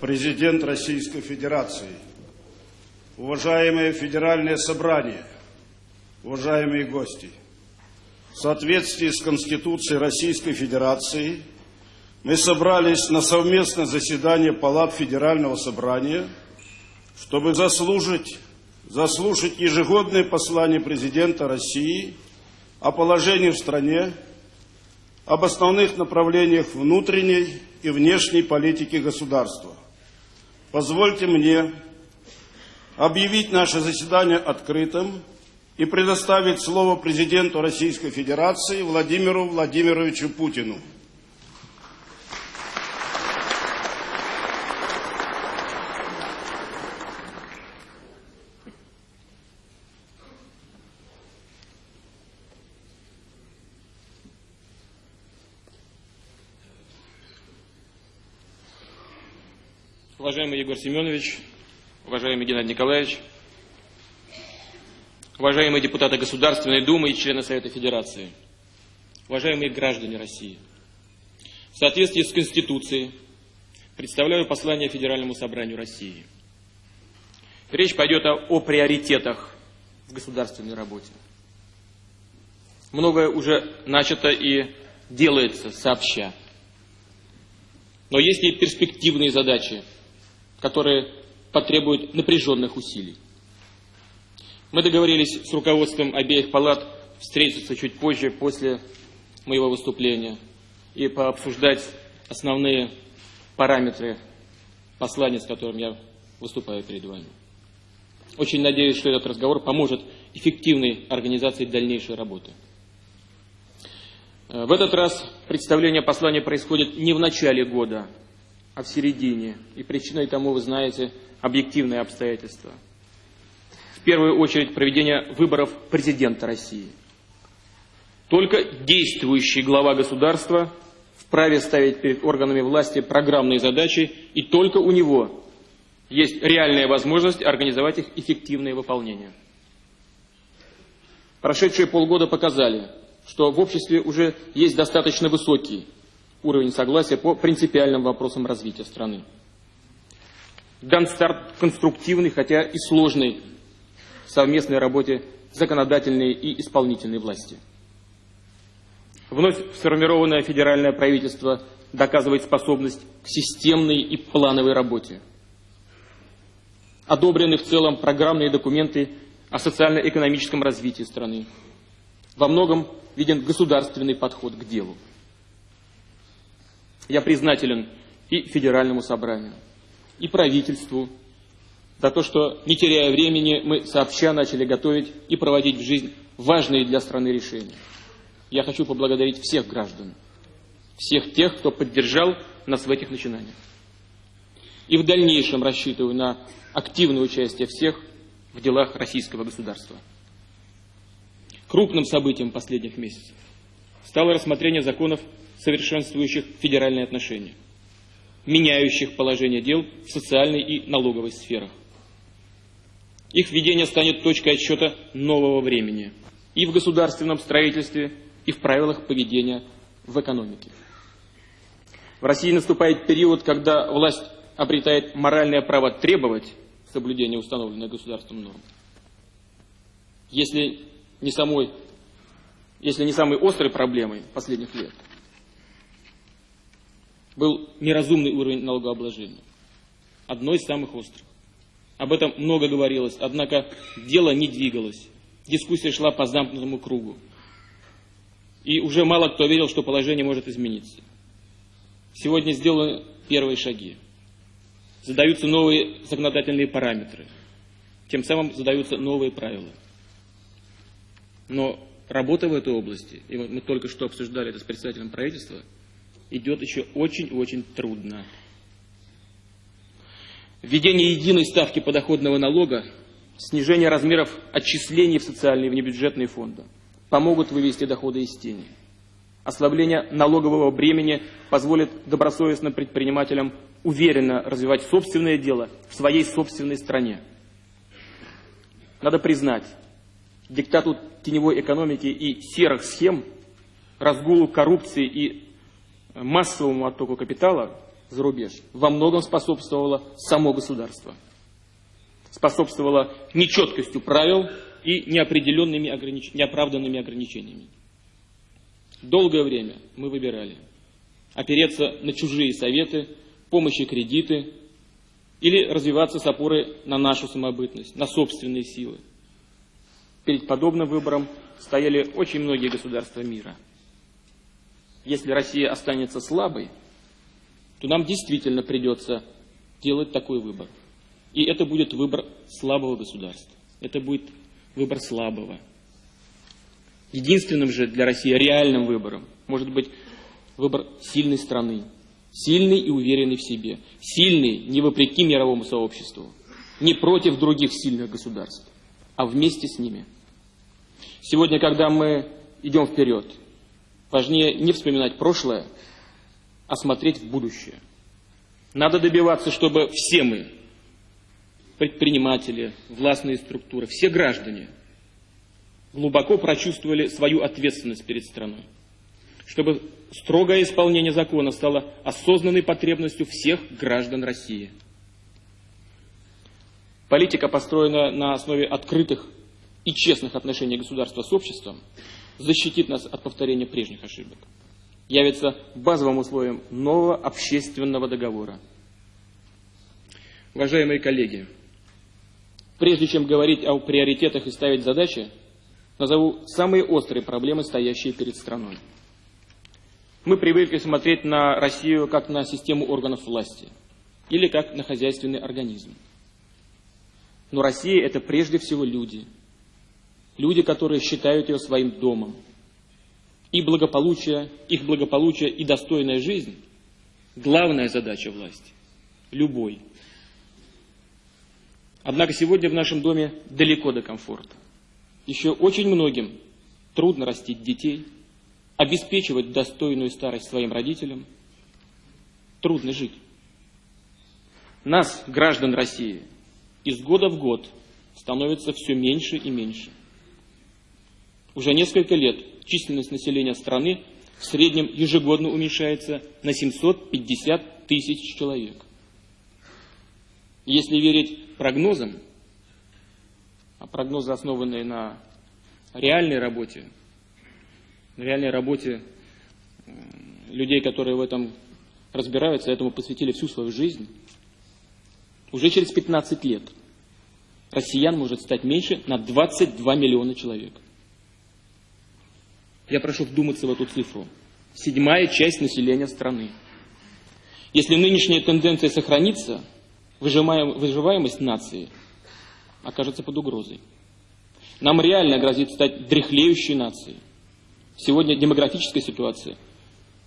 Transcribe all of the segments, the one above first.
президент Российской Федерации, уважаемые федеральные собрания, уважаемые гости, в соответствии с Конституцией Российской Федерации мы собрались на совместное заседание Палат Федерального собрания, чтобы заслужить, заслушать ежегодное послание президента России о положении в стране, об основных направлениях внутренней и внешней политики государства. Позвольте мне объявить наше заседание открытым и предоставить слово президенту Российской Федерации Владимиру Владимировичу Путину. Уважаемый Егор Семенович, уважаемый Геннадий Николаевич, уважаемые депутаты Государственной Думы и члены Совета Федерации, уважаемые граждане России, в соответствии с Конституцией представляю послание Федеральному собранию России. Речь пойдет о, о приоритетах в государственной работе. Многое уже начато и делается сообща. Но есть и перспективные задачи, которые потребуют напряженных усилий. Мы договорились с руководством обеих палат встретиться чуть позже, после моего выступления, и пообсуждать основные параметры послания, с которым я выступаю перед вами. Очень надеюсь, что этот разговор поможет эффективной организации дальнейшей работы. В этот раз представление послания происходит не в начале года, а в середине. И причиной тому, вы знаете, объективные обстоятельства. В первую очередь проведение выборов президента России. Только действующий глава государства вправе ставить перед органами власти программные задачи, и только у него есть реальная возможность организовать их эффективное выполнение. Прошедшие полгода показали, что в обществе уже есть достаточно высокий уровень согласия по принципиальным вопросам развития страны. Дан старт конструктивной, хотя и сложной совместной работе законодательной и исполнительной власти. Вновь сформированное федеральное правительство доказывает способность к системной и плановой работе. Одобрены в целом программные документы о социально-экономическом развитии страны. Во многом виден государственный подход к делу. Я признателен и Федеральному собранию, и правительству за то, что, не теряя времени, мы сообща начали готовить и проводить в жизнь важные для страны решения. Я хочу поблагодарить всех граждан, всех тех, кто поддержал нас в этих начинаниях. И в дальнейшем рассчитываю на активное участие всех в делах российского государства. Крупным событием последних месяцев стало рассмотрение законов совершенствующих федеральные отношения, меняющих положение дел в социальной и налоговой сферах. Их введение станет точкой отсчета нового времени и в государственном строительстве, и в правилах поведения в экономике. В России наступает период, когда власть обретает моральное право требовать соблюдения установленных государством норм. Если не, самой, если не самой острой проблемой последних лет – был неразумный уровень налогообложения. Одно из самых острых. Об этом много говорилось, однако дело не двигалось. Дискуссия шла по замкнутому кругу. И уже мало кто верил, что положение может измениться. Сегодня сделаны первые шаги. Задаются новые законодательные параметры. Тем самым задаются новые правила. Но работа в этой области, и мы только что обсуждали это с председателем правительства, идет еще очень-очень трудно. Введение единой ставки подоходного налога, снижение размеров отчислений в социальные и внебюджетные фонды помогут вывести доходы из тени. Ослабление налогового бремени позволит добросовестным предпринимателям уверенно развивать собственное дело в своей собственной стране. Надо признать, диктату теневой экономики и серых схем, разгулу коррупции и массовому оттоку капитала за рубеж во многом способствовало само государство. Способствовало нечеткостью правил и неопределенными огранич... неоправданными ограничениями. Долгое время мы выбирали опереться на чужие советы, помощи кредиты или развиваться с опорой на нашу самобытность, на собственные силы. Перед подобным выбором стояли очень многие государства мира. Если Россия останется слабой, то нам действительно придется делать такой выбор. И это будет выбор слабого государства. Это будет выбор слабого. Единственным же для России реальным выбором может быть выбор сильной страны, сильный и уверенный в себе, сильный не вопреки мировому сообществу, не против других сильных государств, а вместе с ними. Сегодня, когда мы идем вперед, важнее не вспоминать прошлое, а смотреть в будущее. Надо добиваться, чтобы все мы, предприниматели, властные структуры, все граждане – глубоко прочувствовали свою ответственность перед страной. Чтобы строгое исполнение закона стало осознанной потребностью всех граждан России. Политика, построенная на основе открытых и честных отношений государства с обществом, защитит нас от повторения прежних ошибок. Явится базовым условием нового общественного договора. Уважаемые коллеги, прежде чем говорить о приоритетах и ставить задачи, Назову самые острые проблемы, стоящие перед страной. Мы привыкли смотреть на Россию как на систему органов власти или как на хозяйственный организм. Но Россия – это прежде всего люди. Люди, которые считают ее своим домом. И благополучие, их благополучие и достойная жизнь – главная задача власти. Любой. Однако сегодня в нашем доме далеко до комфорта. Еще очень многим трудно растить детей, обеспечивать достойную старость своим родителям. Трудно жить. Нас, граждан России, из года в год становится все меньше и меньше. Уже несколько лет численность населения страны в среднем ежегодно уменьшается на 750 тысяч человек. Если верить прогнозам, а прогнозы, основанные на реальной работе, на реальной работе людей, которые в этом разбираются, этому посвятили всю свою жизнь, уже через 15 лет россиян может стать меньше на 22 миллиона человек. Я прошу вдуматься в эту цифру. Седьмая часть населения страны. Если нынешняя тенденция сохранится, выживаемость нации – окажется под угрозой. Нам реально грозит стать дряхлеющей нацией. Сегодня демографическая ситуация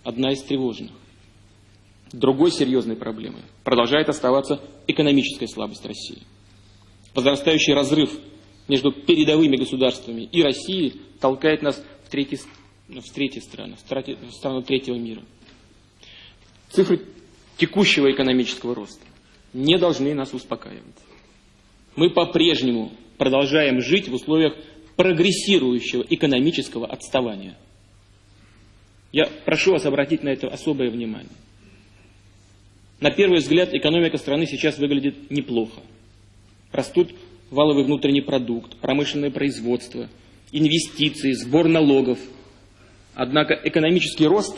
одна из тревожных. Другой серьезной проблемой продолжает оставаться экономическая слабость России. Возрастающий разрыв между передовыми государствами и Россией толкает нас в третьи, в третьи страны, в страну третьего мира. Цифры текущего экономического роста не должны нас успокаивать мы по-прежнему продолжаем жить в условиях прогрессирующего экономического отставания. Я прошу вас обратить на это особое внимание. На первый взгляд экономика страны сейчас выглядит неплохо. Растут валовый внутренний продукт, промышленное производство, инвестиции, сбор налогов. Однако экономический рост,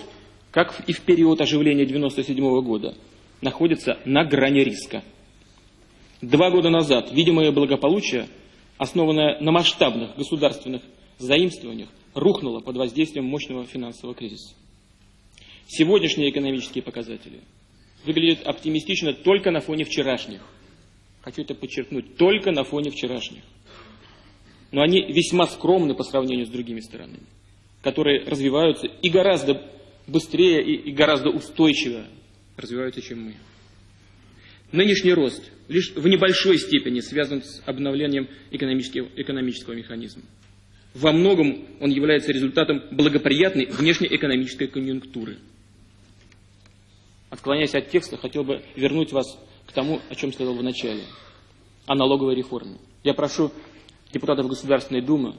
как и в период оживления 1997 года, находится на грани риска – Два года назад видимое благополучие, основанное на масштабных государственных заимствованиях, рухнуло под воздействием мощного финансового кризиса. Сегодняшние экономические показатели выглядят оптимистично только на фоне вчерашних. Хочу это подчеркнуть, только на фоне вчерашних. Но они весьма скромны по сравнению с другими странами, которые развиваются и гораздо быстрее и, и гораздо устойчивее развиваются, чем мы. Нынешний рост лишь в небольшой степени связан с обновлением экономического, экономического механизма. Во многом он является результатом благоприятной внешнеэкономической конъюнктуры. Отклоняясь от текста, хотел бы вернуть вас к тому, о чем сказал в начале, о налоговой реформе. Я прошу депутатов Государственной Думы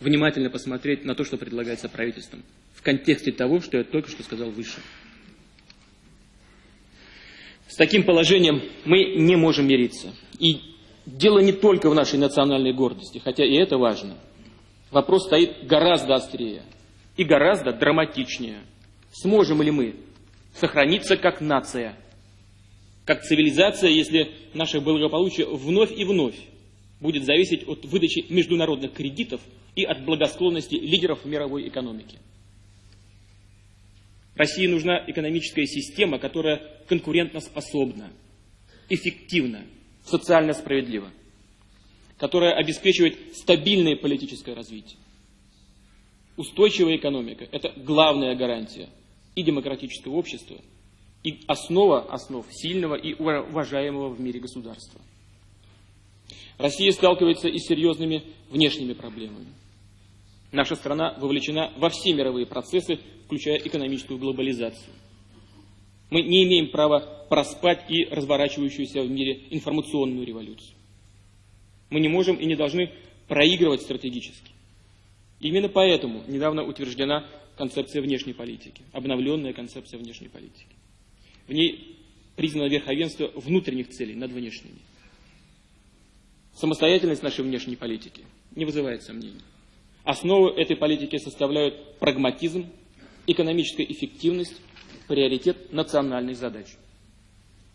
внимательно посмотреть на то, что предлагается правительством, в контексте того, что я только что сказал выше. С таким положением мы не можем мириться. И дело не только в нашей национальной гордости, хотя и это важно. Вопрос стоит гораздо острее и гораздо драматичнее. Сможем ли мы сохраниться как нация, как цивилизация, если наше благополучие вновь и вновь будет зависеть от выдачи международных кредитов и от благосклонности лидеров мировой экономики. России нужна экономическая система, которая конкурентоспособна, эффективна, социально справедлива, которая обеспечивает стабильное политическое развитие. Устойчивая экономика – это главная гарантия и демократического общества, и основа основ сильного и уважаемого в мире государства. Россия сталкивается и с серьезными внешними проблемами. Наша страна вовлечена во все мировые процессы, включая экономическую глобализацию. Мы не имеем права проспать и разворачивающуюся в мире информационную революцию. Мы не можем и не должны проигрывать стратегически. Именно поэтому недавно утверждена концепция внешней политики, обновленная концепция внешней политики. В ней признано верховенство внутренних целей над внешними. Самостоятельность нашей внешней политики не вызывает сомнений. Основу этой политики составляют прагматизм, экономическая эффективность, приоритет национальных задач.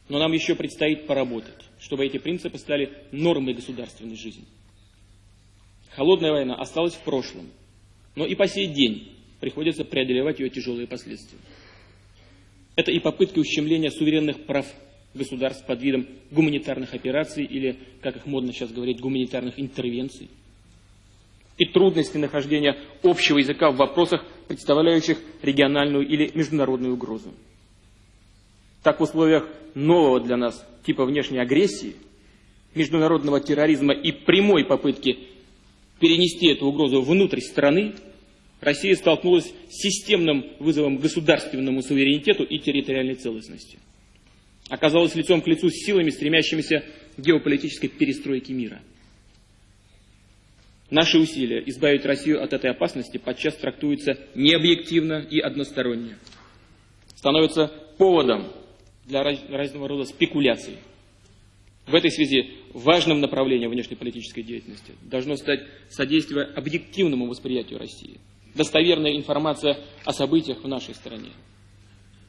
Но нам еще предстоит поработать, чтобы эти принципы стали нормой государственной жизни. Холодная война осталась в прошлом, но и по сей день приходится преодолевать ее тяжелые последствия. Это и попытки ущемления суверенных прав государств под видом гуманитарных операций или, как их модно сейчас говорить, гуманитарных интервенций. И трудности нахождения общего языка в вопросах, представляющих региональную или международную угрозу. Так в условиях нового для нас типа внешней агрессии, международного терроризма и прямой попытки перенести эту угрозу внутрь страны, Россия столкнулась с системным вызовом государственному суверенитету и территориальной целостности оказалась лицом к лицу с силами, стремящимися к геополитической перестройке мира. Наши усилия избавить Россию от этой опасности подчас трактуются необъективно и односторонне. Становятся поводом для разного рода спекуляций. В этой связи важным направлением внешнеполитической деятельности должно стать содействие объективному восприятию России, достоверная информация о событиях в нашей стране,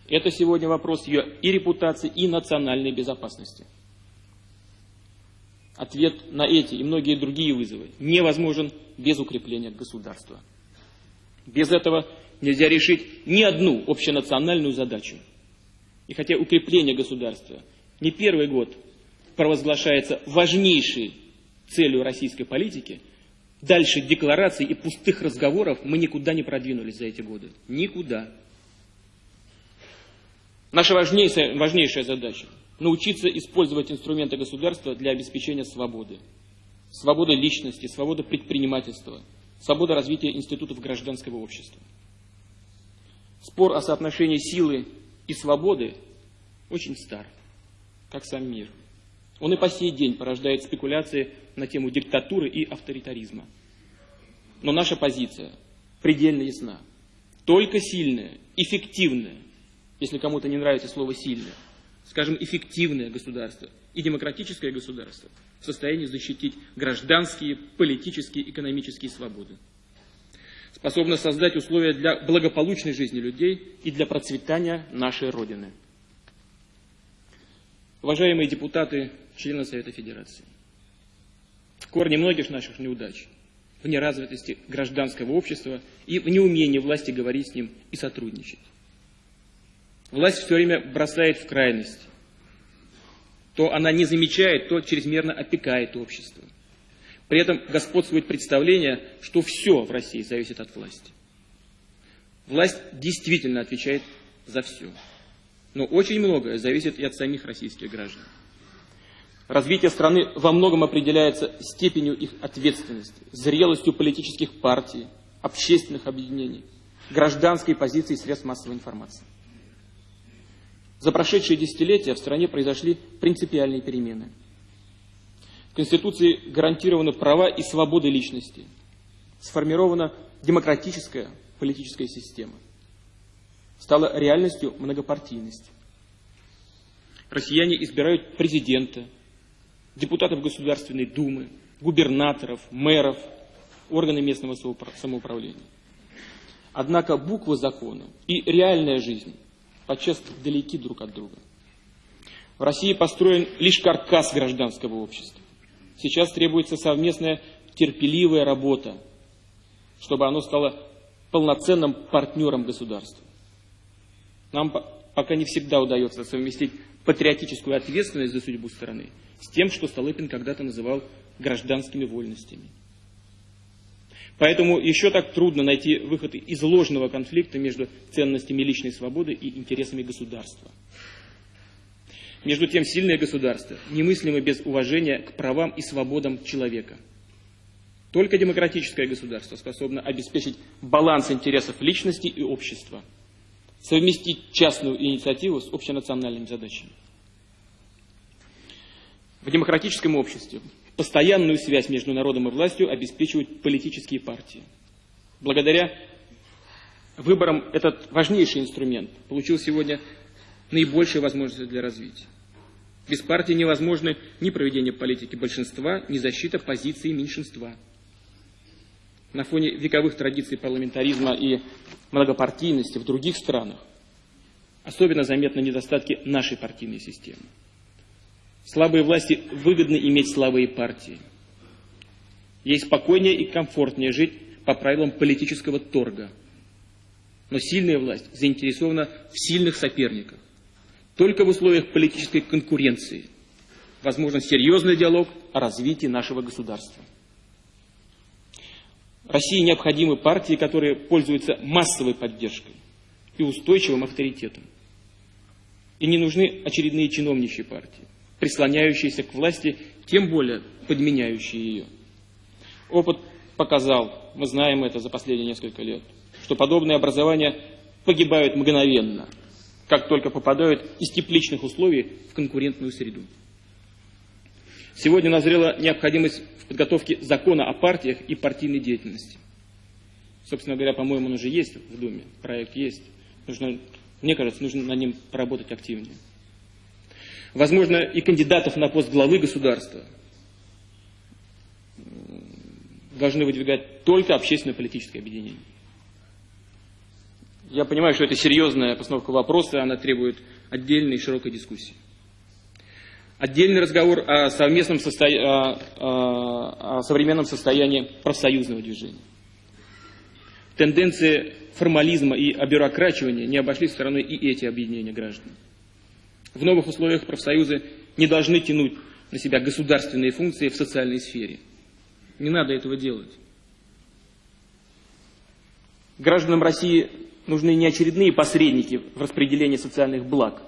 это сегодня вопрос ее и репутации, и национальной безопасности. Ответ на эти и многие другие вызовы невозможен без укрепления государства. Без этого нельзя решить ни одну общенациональную задачу. И хотя укрепление государства не первый год провозглашается важнейшей целью российской политики, дальше деклараций и пустых разговоров мы никуда не продвинулись за эти годы. Никуда. Наша важнейшая, важнейшая задача – научиться использовать инструменты государства для обеспечения свободы. Свободы личности, свободы предпринимательства, свобода развития институтов гражданского общества. Спор о соотношении силы и свободы очень стар, как сам мир. Он и по сей день порождает спекуляции на тему диктатуры и авторитаризма. Но наша позиция предельно ясна. Только сильная, эффективная, если кому-то не нравится слово «сильное», скажем, эффективное государство и демократическое государство в состоянии защитить гражданские, политические, экономические свободы. Способно создать условия для благополучной жизни людей и для процветания нашей Родины. Уважаемые депутаты, члены Совета Федерации, в корне многих наших неудач в неразвитости гражданского общества и в неумении власти говорить с ним и сотрудничать. Власть все время бросает в крайность. То она не замечает, то чрезмерно опекает общество. При этом господствует представление, что все в России зависит от власти. Власть действительно отвечает за все. Но очень многое зависит и от самих российских граждан. Развитие страны во многом определяется степенью их ответственности, зрелостью политических партий, общественных объединений, гражданской позиции средств массовой информации. За прошедшие десятилетия в стране произошли принципиальные перемены. В Конституции гарантированы права и свободы личности. Сформирована демократическая политическая система. Стала реальностью многопартийность. Россияне избирают президента, депутатов Государственной Думы, губернаторов, мэров, органы местного самоуправления. Однако буква закона и реальная жизнь подчас далеки друг от друга. В России построен лишь каркас гражданского общества. Сейчас требуется совместная терпеливая работа, чтобы оно стало полноценным партнером государства. Нам пока не всегда удается совместить патриотическую ответственность за судьбу страны с тем, что Столыпин когда-то называл гражданскими вольностями. Поэтому еще так трудно найти выход из ложного конфликта между ценностями личной свободы и интересами государства. Между тем, сильное государство немыслимо без уважения к правам и свободам человека. Только демократическое государство способно обеспечить баланс интересов личности и общества, совместить частную инициативу с общенациональными задачами. В демократическом обществе Постоянную связь между народом и властью обеспечивают политические партии. Благодаря выборам этот важнейший инструмент получил сегодня наибольшие возможности для развития. Без партии невозможно ни проведение политики большинства, ни защита позиции меньшинства. На фоне вековых традиций парламентаризма и многопартийности в других странах особенно заметны недостатки нашей партийной системы. Слабые власти выгодно иметь слабые партии. Ей спокойнее и комфортнее жить по правилам политического торга. Но сильная власть заинтересована в сильных соперниках. Только в условиях политической конкуренции возможен серьезный диалог о развитии нашего государства. России необходимы партии, которые пользуются массовой поддержкой и устойчивым авторитетом. И не нужны очередные чиновничьи партии прислоняющиеся к власти, тем более подменяющие ее. Опыт показал, мы знаем это за последние несколько лет, что подобные образования погибают мгновенно, как только попадают из тепличных условий в конкурентную среду. Сегодня назрела необходимость в подготовке закона о партиях и партийной деятельности. Собственно говоря, по-моему, он уже есть в Думе, проект есть. Нужно, мне кажется, нужно на нем поработать активнее возможно, и кандидатов на пост главы государства должны выдвигать только общественно-политическое объединение. Я понимаю, что это серьезная постановка вопроса, она требует отдельной широкой дискуссии. Отдельный разговор о, совместном состо... о, о, о современном состоянии профсоюзного движения. Тенденции формализма и обюрокрачивания не обошли стороной и эти объединения граждан. В новых условиях профсоюзы не должны тянуть на себя государственные функции в социальной сфере. Не надо этого делать. Гражданам России нужны не очередные посредники в распределении социальных благ,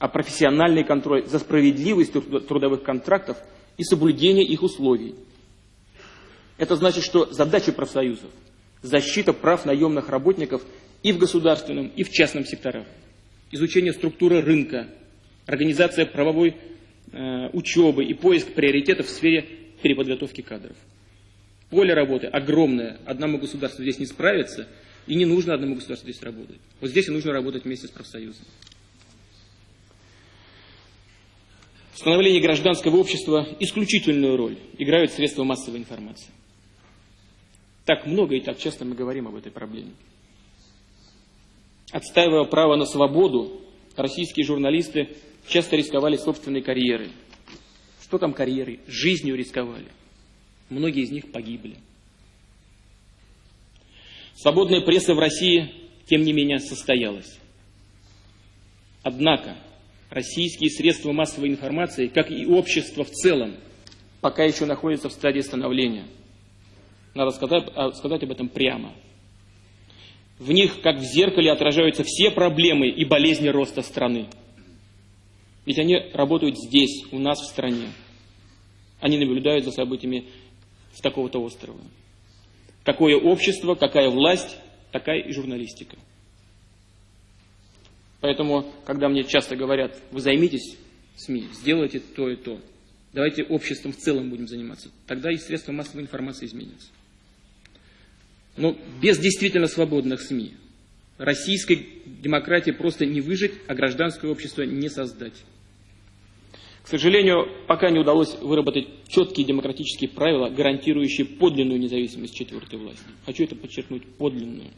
а профессиональный контроль за справедливостью трудовых контрактов и соблюдение их условий. Это значит, что задача профсоюзов – защита прав наемных работников и в государственном, и в частном секторах изучение структуры рынка, организация правовой э, учебы и поиск приоритетов в сфере переподготовки кадров. Поле работы огромное, одному государству здесь не справится, и не нужно одному государству здесь работать. Вот здесь и нужно работать вместе с профсоюзом. В становлении гражданского общества исключительную роль играют средства массовой информации. Так много и так часто мы говорим об этой проблеме. Отстаивая право на свободу, российские журналисты часто рисковали собственной карьерой. Что там карьерой? Жизнью рисковали. Многие из них погибли. Свободная пресса в России, тем не менее, состоялась. Однако российские средства массовой информации, как и общество в целом, пока еще находятся в стадии становления. Надо сказать, а, сказать об этом прямо. В них, как в зеркале, отражаются все проблемы и болезни роста страны. Ведь они работают здесь, у нас в стране. Они наблюдают за событиями с такого-то острова. Какое общество, какая власть, такая и журналистика. Поэтому, когда мне часто говорят, вы займитесь СМИ, сделайте то и то, давайте обществом в целом будем заниматься, тогда и средства массовой информации изменятся. Но без действительно свободных СМИ Российской демократии просто не выжить, а гражданское общество не создать. К сожалению, пока не удалось выработать четкие демократические правила, гарантирующие подлинную независимость четвертой власти. Хочу это подчеркнуть, подлинную.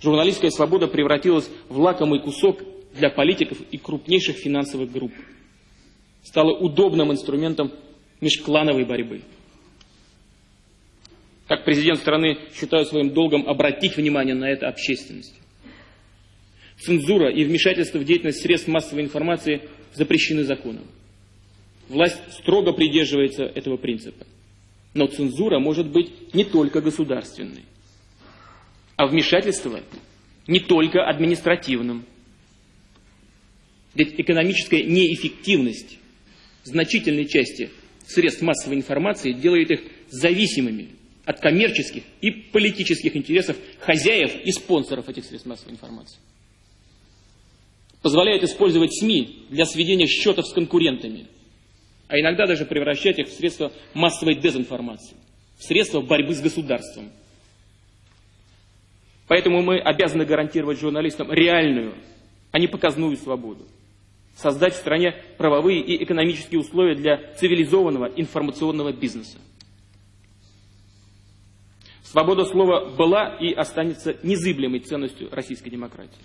Журналистская свобода превратилась в лакомый кусок для политиков и крупнейших финансовых групп. Стала удобным инструментом межклановой борьбы. Как президент страны считаю своим долгом обратить внимание на это общественность. Цензура и вмешательство в деятельность средств массовой информации запрещены законом. Власть строго придерживается этого принципа. Но цензура может быть не только государственной, а вмешательство не только административным. Ведь экономическая неэффективность значительной части средств массовой информации делает их зависимыми от коммерческих и политических интересов хозяев и спонсоров этих средств массовой информации позволяет использовать СМИ для сведения счетов с конкурентами, а иногда даже превращать их в средства массовой дезинформации, в средства борьбы с государством. Поэтому мы обязаны гарантировать журналистам реальную, а не показную свободу. Создать в стране правовые и экономические условия для цивилизованного информационного бизнеса. Свобода слова была и останется незыблемой ценностью российской демократии.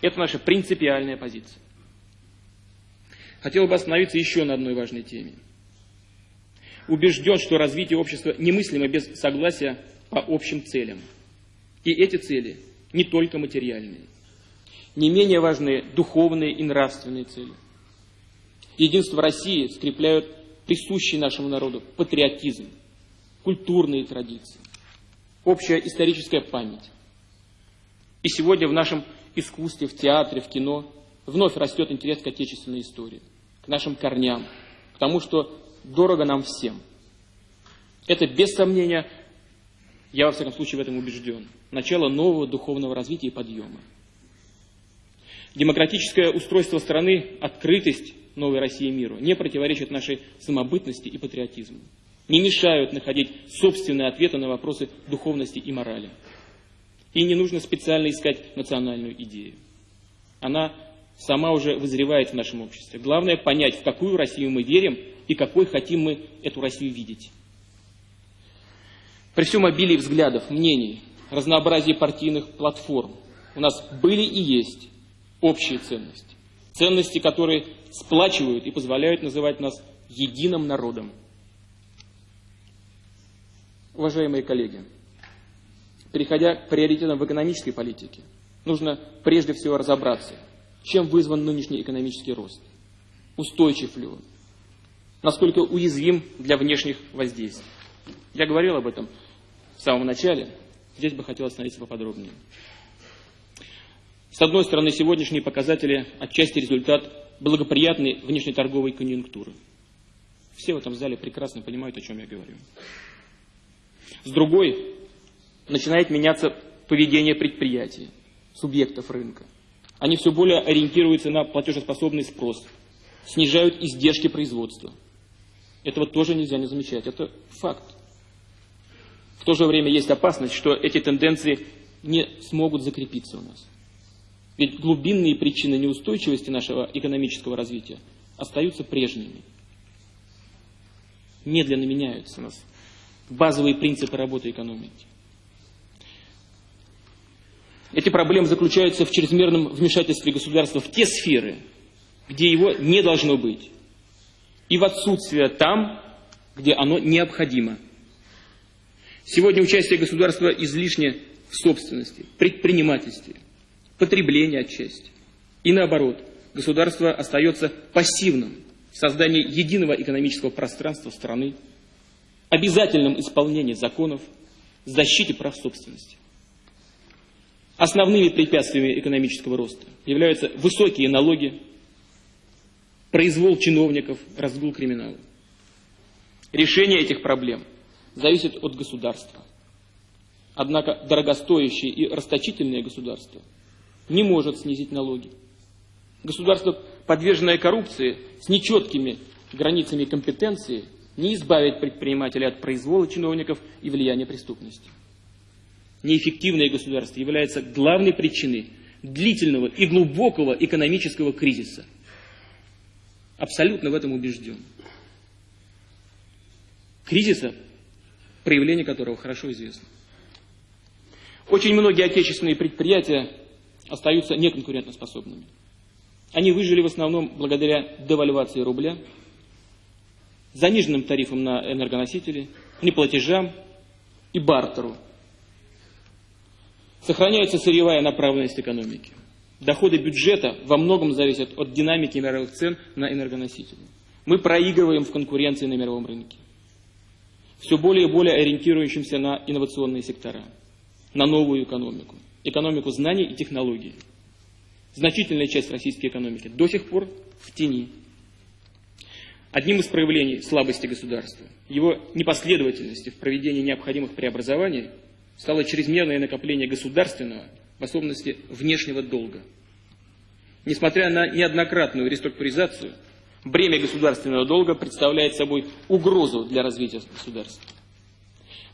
Это наша принципиальная позиция. Хотел бы остановиться еще на одной важной теме. Убежден, что развитие общества немыслимо без согласия по общим целям. И эти цели не только материальные. Не менее важны духовные и нравственные цели. Единство России скрепляют присущий нашему народу патриотизм, культурные традиции, общая историческая память. И сегодня в нашем искусстве, в театре, в кино, вновь растет интерес к отечественной истории, к нашим корням, к тому, что дорого нам всем. Это, без сомнения, я во всяком случае в этом убежден, начало нового духовного развития и подъема. Демократическое устройство страны, открытость новой России миру не противоречит нашей самобытности и патриотизму, не мешают находить собственные ответы на вопросы духовности и морали. И не нужно специально искать национальную идею. Она сама уже вызревает в нашем обществе. Главное понять, в какую Россию мы верим и какой хотим мы эту Россию видеть. При всем обилии взглядов, мнений, разнообразии партийных платформ у нас были и есть общие ценности. Ценности, которые сплачивают и позволяют называть нас единым народом. Уважаемые коллеги, переходя к приоритетам в экономической политике, нужно прежде всего разобраться, чем вызван нынешний экономический рост. Устойчив ли он? Насколько уязвим для внешних воздействий? Я говорил об этом в самом начале, здесь бы хотел остановиться поподробнее. С одной стороны, сегодняшние показатели отчасти результат благоприятной внешнеторговой конъюнктуры. Все в этом зале прекрасно понимают, о чем я говорю. С другой, начинает меняться поведение предприятий, субъектов рынка. Они все более ориентируются на платежеспособный спрос, снижают издержки производства. Этого тоже нельзя не замечать, это факт. В то же время есть опасность, что эти тенденции не смогут закрепиться у нас. Ведь глубинные причины неустойчивости нашего экономического развития остаются прежними. Медленно меняются у нас базовые принципы работы экономики. Эти проблемы заключаются в чрезмерном вмешательстве государства в те сферы, где его не должно быть, и в отсутствие там, где оно необходимо. Сегодня участие государства излишне в собственности, предпринимательстве, потреблении отчасти. И наоборот, государство остается пассивным в создании единого экономического пространства страны, обязательном исполнении законов, защите прав собственности. Основными препятствиями экономического роста являются высокие налоги, произвол чиновников, разгул криминала. Решение этих проблем зависит от государства. Однако дорогостоящее и расточительное государство не может снизить налоги. Государство, подверженное коррупции, с нечеткими границами компетенции, не избавит предпринимателей от произвола чиновников и влияния преступности. неэффективное государство является главной причиной длительного и глубокого экономического кризиса. Абсолютно в этом убежден. Кризиса, проявление которого хорошо известно. Очень многие отечественные предприятия остаются неконкурентоспособными. Они выжили в основном благодаря девальвации рубля, заниженным тарифам на энергоносители, неплатежам и бартеру. Сохраняется сырьевая направленность экономики. Доходы бюджета во многом зависят от динамики мировых цен на энергоносители. Мы проигрываем в конкуренции на мировом рынке. Все более и более ориентирующимся на инновационные сектора, на новую экономику, экономику знаний и технологий. Значительная часть российской экономики до сих пор в тени. Одним из проявлений слабости государства, его непоследовательности в проведении необходимых преобразований стало чрезмерное накопление государственного, в особенности внешнего долга. Несмотря на неоднократную реструктуризацию, бремя государственного долга представляет собой угрозу для развития государства.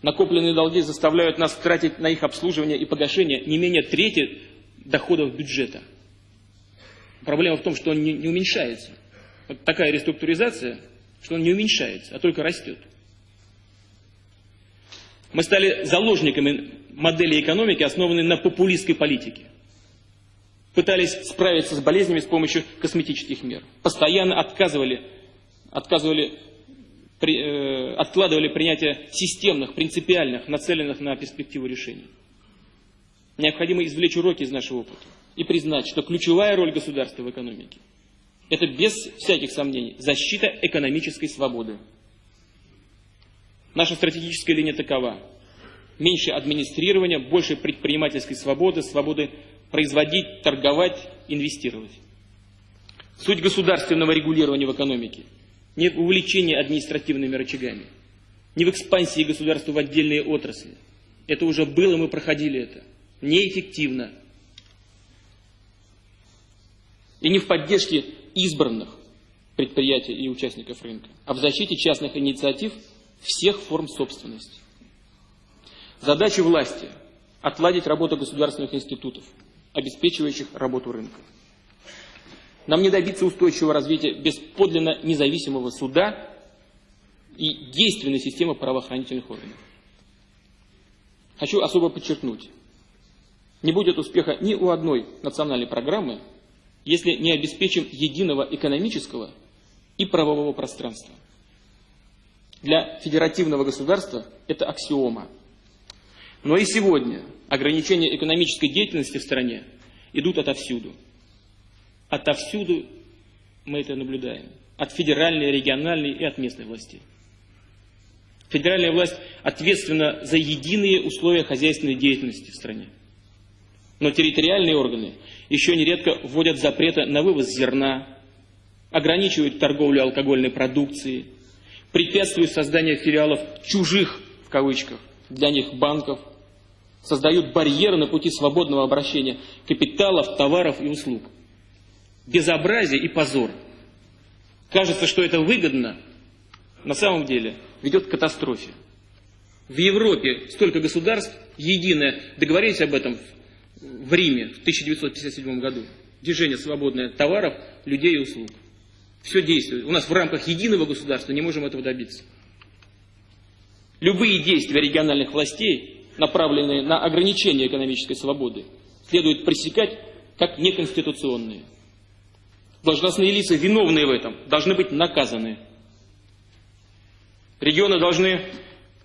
Накопленные долги заставляют нас тратить на их обслуживание и погашение не менее трети доходов бюджета. Проблема в том, что он не, не уменьшается. Такая реструктуризация, что он не уменьшается, а только растет. Мы стали заложниками модели экономики, основанной на популистской политике. Пытались справиться с болезнями с помощью косметических мер. Постоянно отказывали, отказывали при, э, откладывали принятие системных, принципиальных, нацеленных на перспективу решений. Необходимо извлечь уроки из нашего опыта и признать, что ключевая роль государства в экономике это без всяких сомнений защита экономической свободы. Наша стратегическая линия такова. Меньше администрирования, больше предпринимательской свободы, свободы производить, торговать, инвестировать. Суть государственного регулирования в экономике не в увлечении административными рычагами, не в экспансии государства в отдельные отрасли. Это уже было, мы проходили это. Неэффективно. И не в поддержке избранных предприятий и участников рынка, а в защите частных инициатив всех форм собственности. Задача власти – отладить работу государственных институтов, обеспечивающих работу рынка. Нам не добиться устойчивого развития без подлинно независимого суда и действенной системы правоохранительных органов. Хочу особо подчеркнуть, не будет успеха ни у одной национальной программы, если не обеспечим единого экономического и правового пространства. Для федеративного государства это аксиома. Но и сегодня ограничения экономической деятельности в стране идут отовсюду. Отовсюду мы это наблюдаем. От федеральной, региональной и от местной власти. Федеральная власть ответственна за единые условия хозяйственной деятельности в стране. Но территориальные органы еще нередко вводят запреты на вывоз зерна, ограничивают торговлю алкогольной продукцией, препятствуют созданию филиалов «чужих» в кавычках для них банков, создают барьеры на пути свободного обращения капиталов, товаров и услуг. Безобразие и позор. Кажется, что это выгодно, на самом деле ведет к катастрофе. В Европе столько государств, единое, договорились об этом в Риме в 1957 году. Движение свободное товаров, людей и услуг. Все действует. У нас в рамках единого государства не можем этого добиться. Любые действия региональных властей, направленные на ограничение экономической свободы, следует пресекать как неконституционные. Должностные лица, виновные в этом, должны быть наказаны. Регионы должны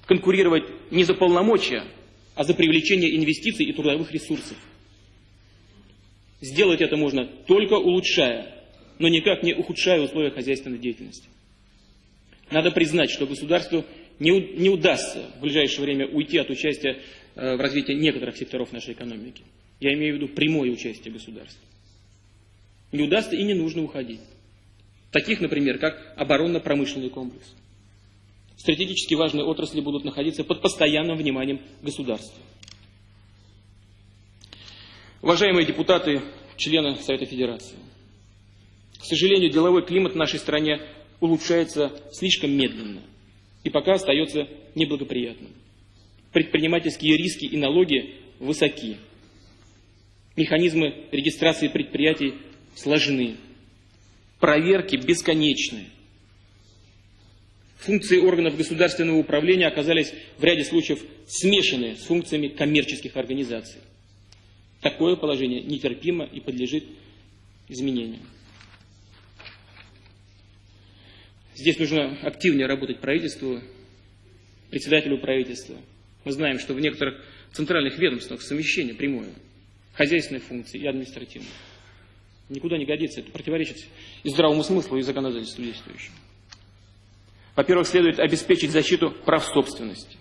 конкурировать не за полномочия, а за привлечение инвестиций и трудовых ресурсов. Сделать это можно только улучшая, но никак не ухудшая условия хозяйственной деятельности. Надо признать, что государству не, не удастся в ближайшее время уйти от участия э, в развитии некоторых секторов нашей экономики. Я имею в виду прямое участие государства. Не удастся и не нужно уходить. Таких, например, как оборонно-промышленный комплекс – стратегически важные отрасли будут находиться под постоянным вниманием государства. Уважаемые депутаты, члены Совета Федерации, к сожалению, деловой климат в нашей стране улучшается слишком медленно и пока остается неблагоприятным. Предпринимательские риски и налоги высоки. Механизмы регистрации предприятий сложны. Проверки бесконечны. Функции органов государственного управления оказались в ряде случаев смешаны с функциями коммерческих организаций. Такое положение нетерпимо и подлежит изменению. Здесь нужно активнее работать правительству, председателю правительства. Мы знаем, что в некоторых центральных ведомствах совмещение прямое хозяйственной функции и административной. Никуда не годится, это противоречит и здравому смыслу, и законодательству действующему. Во-первых, следует обеспечить защиту прав собственности.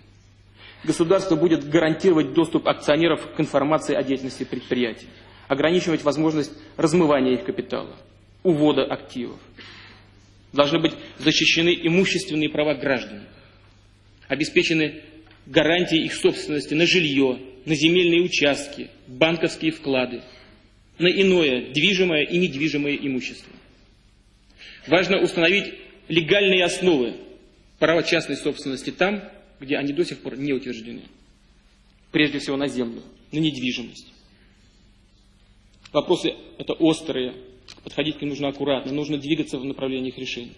Государство будет гарантировать доступ акционеров к информации о деятельности предприятий, ограничивать возможность размывания их капитала, увода активов. Должны быть защищены имущественные права граждан, обеспечены гарантии их собственности на жилье, на земельные участки, банковские вклады, на иное движимое и недвижимое имущество. Важно установить легальные основы права частной собственности там, где они до сих пор не утверждены. Прежде всего на землю, на недвижимость. Вопросы это острые, подходить к ним нужно аккуратно, нужно двигаться в направлении их решения.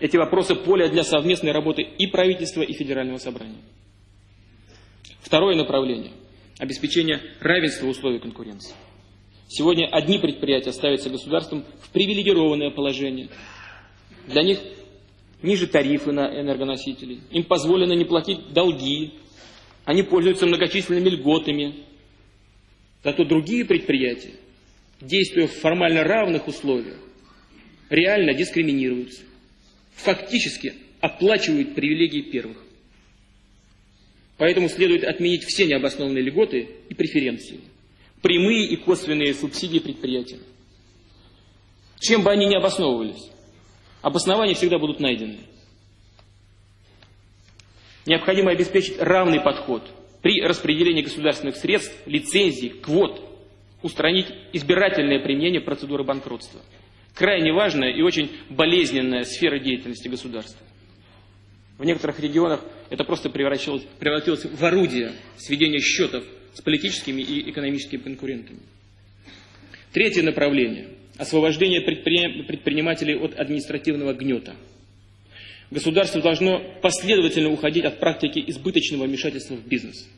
Эти вопросы поле для совместной работы и правительства, и федерального собрания. Второе направление – обеспечение равенства условий конкуренции. Сегодня одни предприятия ставятся государством в привилегированное положение. Для них ниже тарифы на энергоносители, им позволено не платить долги, они пользуются многочисленными льготами. Зато другие предприятия, действуя в формально равных условиях, реально дискриминируются, фактически оплачивают привилегии первых. Поэтому следует отменить все необоснованные льготы и преференции, прямые и косвенные субсидии предприятиям. Чем бы они ни обосновывались, обоснования всегда будут найдены. Необходимо обеспечить равный подход при распределении государственных средств, лицензий, квот, устранить избирательное применение процедуры банкротства. Крайне важная и очень болезненная сфера деятельности государства. В некоторых регионах это просто превратилось, превратилось в орудие сведения счетов с политическими и экономическими конкурентами. Третье направление – освобождение предпринимателей от административного гнета. Государство должно последовательно уходить от практики избыточного вмешательства в бизнес.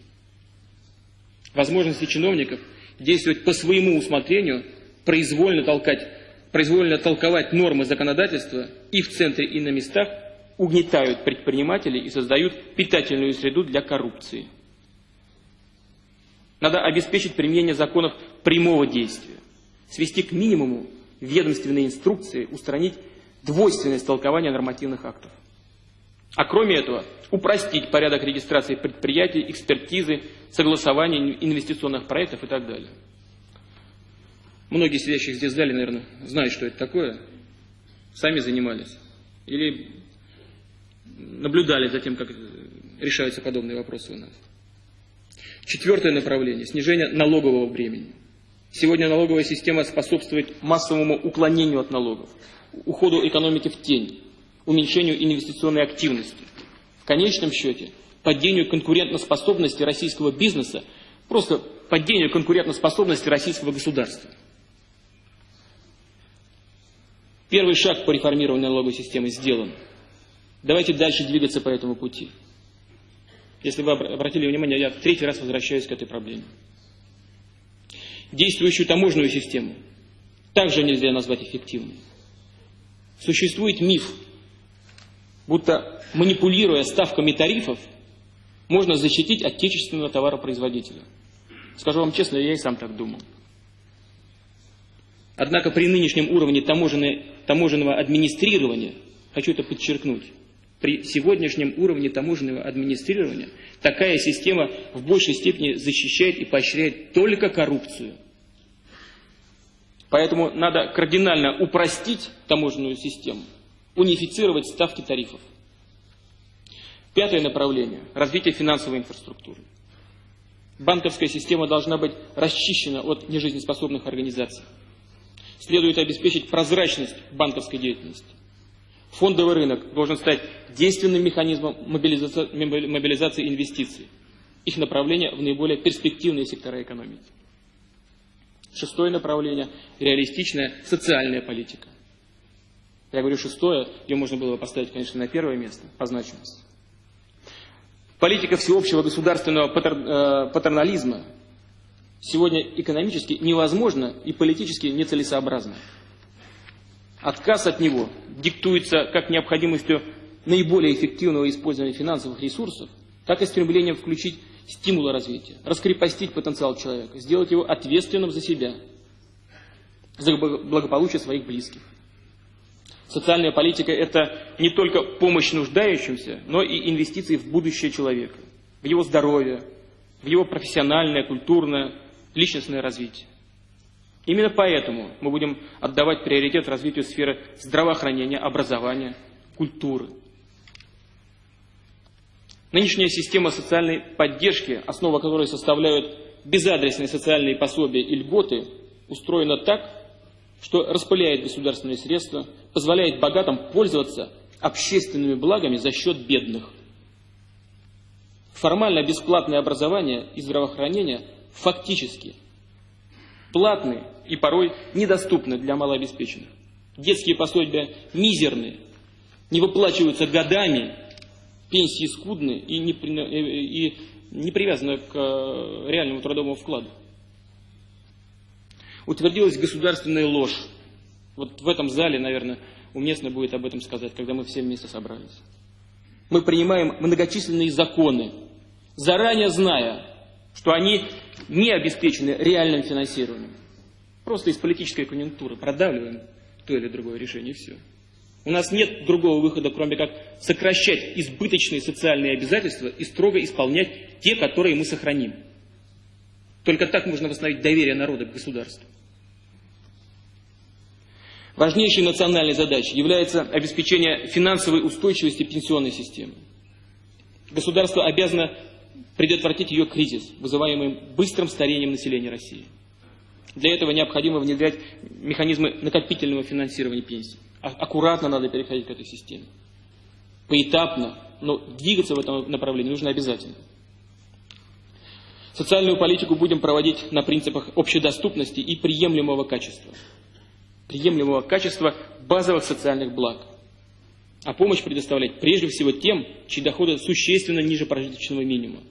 Возможности чиновников действовать по своему усмотрению, произвольно, толкать, произвольно толковать нормы законодательства и в центре, и на местах – угнетают предпринимателей и создают питательную среду для коррупции. Надо обеспечить применение законов прямого действия, свести к минимуму ведомственные инструкции, устранить двойственность толкования нормативных актов. А кроме этого, упростить порядок регистрации предприятий, экспертизы, согласования инвестиционных проектов и так далее. Многие сидящих здесь зале, наверное, знают, что это такое, сами занимались. Или наблюдали за тем, как решаются подобные вопросы у нас. Четвертое направление – снижение налогового бремени. Сегодня налоговая система способствует массовому уклонению от налогов, уходу экономики в тень, уменьшению инвестиционной активности. В конечном счете, падению конкурентоспособности российского бизнеса, просто падению конкурентоспособности российского государства. Первый шаг по реформированию налоговой системы сделан – Давайте дальше двигаться по этому пути. Если вы обратили внимание, я третий раз возвращаюсь к этой проблеме. Действующую таможенную систему также нельзя назвать эффективной. Существует миф, будто манипулируя ставками тарифов, можно защитить отечественного товаропроизводителя. Скажу вам честно, я и сам так думал. Однако при нынешнем уровне таможенного администрирования, хочу это подчеркнуть, при сегодняшнем уровне таможенного администрирования такая система в большей степени защищает и поощряет только коррупцию. Поэтому надо кардинально упростить таможенную систему, унифицировать ставки тарифов. Пятое направление – развитие финансовой инфраструктуры. Банковская система должна быть расчищена от нежизнеспособных организаций. Следует обеспечить прозрачность банковской деятельности Фондовый рынок должен стать действенным механизмом мобилизации, инвестиций. Их направление в наиболее перспективные сектора экономики. Шестое направление – реалистичная социальная политика. Я говорю шестое, ее можно было бы поставить, конечно, на первое место по значимости. Политика всеобщего государственного э, патернализма сегодня экономически невозможна и политически нецелесообразна. Отказ от него диктуется как необходимостью наиболее эффективного использования финансовых ресурсов, так и стремлением включить стимулы развития, раскрепостить потенциал человека, сделать его ответственным за себя, за благополучие своих близких. Социальная политика – это не только помощь нуждающимся, но и инвестиции в будущее человека, в его здоровье, в его профессиональное, культурное, личностное развитие. Именно поэтому мы будем отдавать приоритет развитию сферы здравоохранения, образования, культуры. Нынешняя система социальной поддержки, основа которой составляют безадресные социальные пособия и льготы, устроена так, что распыляет государственные средства, позволяет богатым пользоваться общественными благами за счет бедных. Формально бесплатное образование и здравоохранение фактически платные и порой недоступны для малообеспеченных. Детские пособия мизерные, не выплачиваются годами, пенсии скудные и не, и не привязаны к э, реальному трудовому вкладу утвердилась государственная ложь. Вот в этом зале, наверное, уместно будет об этом сказать, когда мы все вместе собрались. Мы принимаем многочисленные законы, заранее зная, что они не обеспечены реальным финансированием. Просто из политической конъюнктуры продавливаем то или другое решение, и все. У нас нет другого выхода, кроме как сокращать избыточные социальные обязательства и строго исполнять те, которые мы сохраним. Только так можно восстановить доверие народа к государству. Важнейшей национальной задачей является обеспечение финансовой устойчивости пенсионной системы. Государство обязано предотвратить ее кризис, вызываемый быстрым старением населения России. Для этого необходимо внедрять механизмы накопительного финансирования пенсий. А аккуратно надо переходить к этой системе. Поэтапно, но двигаться в этом направлении нужно обязательно. Социальную политику будем проводить на принципах общедоступности и приемлемого качества приемлемого качества базовых социальных благ. А помощь предоставлять прежде всего тем, чьи доходы существенно ниже прожиточного минимума.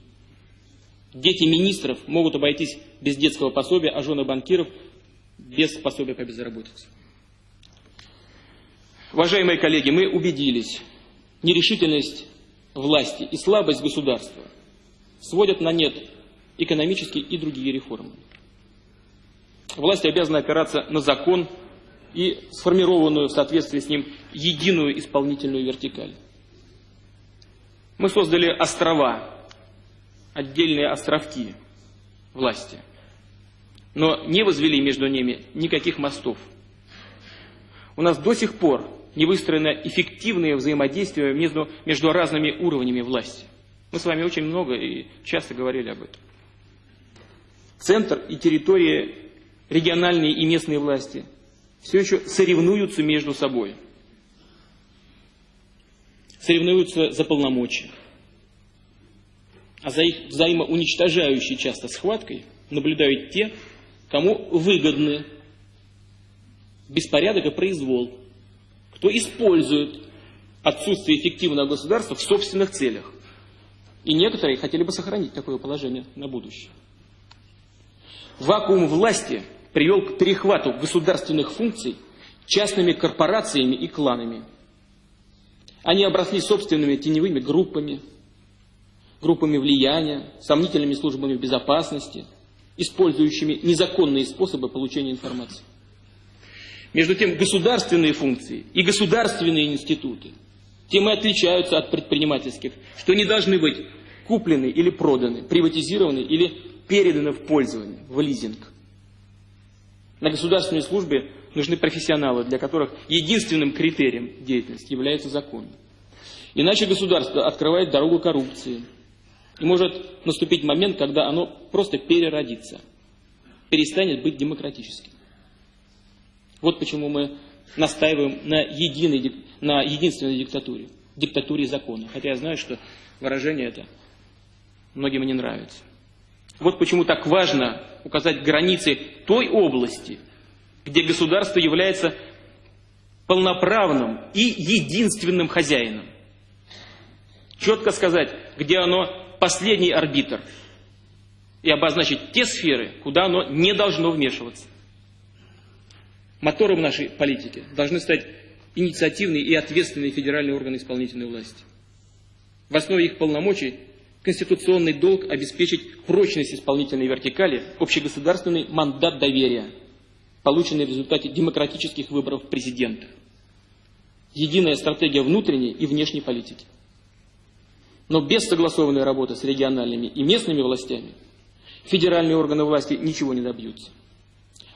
Дети министров могут обойтись без детского пособия, а жены банкиров без пособия по безработице. Уважаемые коллеги, мы убедились, нерешительность власти и слабость государства сводят на нет экономические и другие реформы. Власть обязана опираться на закон, и сформированную в соответствии с ним единую исполнительную вертикаль. Мы создали острова, отдельные островки власти, но не возвели между ними никаких мостов. У нас до сих пор не выстроено эффективное взаимодействие между, между разными уровнями власти. Мы с вами очень много и часто говорили об этом. Центр и территории, региональные и местные власти все еще соревнуются между собой. Соревнуются за полномочия. А за их взаимоуничтожающей часто схваткой наблюдают те, кому выгодны беспорядок и произвол, кто использует отсутствие эффективного государства в собственных целях. И некоторые хотели бы сохранить такое положение на будущее. Вакуум власти – привел к перехвату государственных функций частными корпорациями и кланами. Они обросли собственными теневыми группами, группами влияния, сомнительными службами безопасности, использующими незаконные способы получения информации. Между тем, государственные функции и государственные институты тем и отличаются от предпринимательских, что не должны быть куплены или проданы, приватизированы или переданы в пользование, в лизинг. На государственной службе нужны профессионалы, для которых единственным критерием деятельности является закон. Иначе государство открывает дорогу коррупции. И может наступить момент, когда оно просто переродится, перестанет быть демократическим. Вот почему мы настаиваем на, единой, на единственной диктатуре, диктатуре закона. Хотя я знаю, что выражение это многим не нравится. Вот почему так важно указать границы той области, где государство является полноправным и единственным хозяином. Четко сказать, где оно последний арбитр, и обозначить те сферы, куда оно не должно вмешиваться. Мотором нашей политики должны стать инициативные и ответственные федеральные органы исполнительной власти. В основе их полномочий конституционный долг обеспечить прочность исполнительной вертикали, общегосударственный мандат доверия, полученный в результате демократических выборов президента. Единая стратегия внутренней и внешней политики. Но без согласованной работы с региональными и местными властями федеральные органы власти ничего не добьются.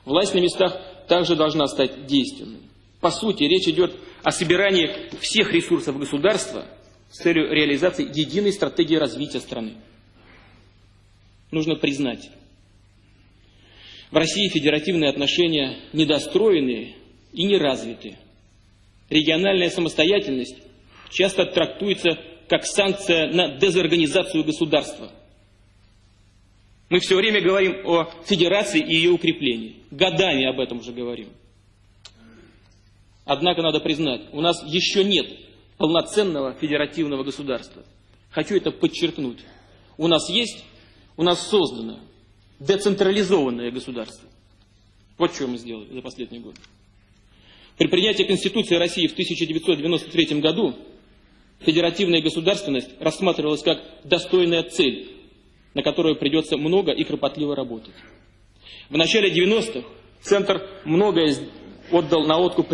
Власть на местах также должна стать действенной. По сути, речь идет о собирании всех ресурсов государства с целью реализации единой стратегии развития страны. Нужно признать, в России федеративные отношения недостроенные и неразвитые. Региональная самостоятельность часто трактуется как санкция на дезорганизацию государства. Мы все время говорим о федерации и ее укреплении. Годами об этом уже говорим. Однако надо признать, у нас еще нет полноценного федеративного государства. Хочу это подчеркнуть. У нас есть, у нас создано децентрализованное государство. Вот что мы сделали за последний год. При принятии Конституции России в 1993 году федеративная государственность рассматривалась как достойная цель, на которую придется много и кропотливо работать. В начале 90-х Центр многое отдал на откуп